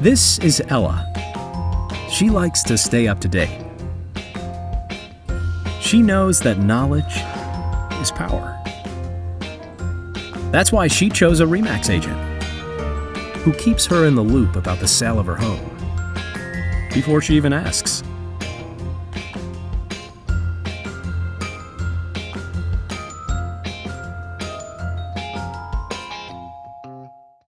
This is Ella. She likes to stay up to date. She knows that knowledge is power. That's why she chose a REMAX agent who keeps her in the loop about the sale of her home before she even asks.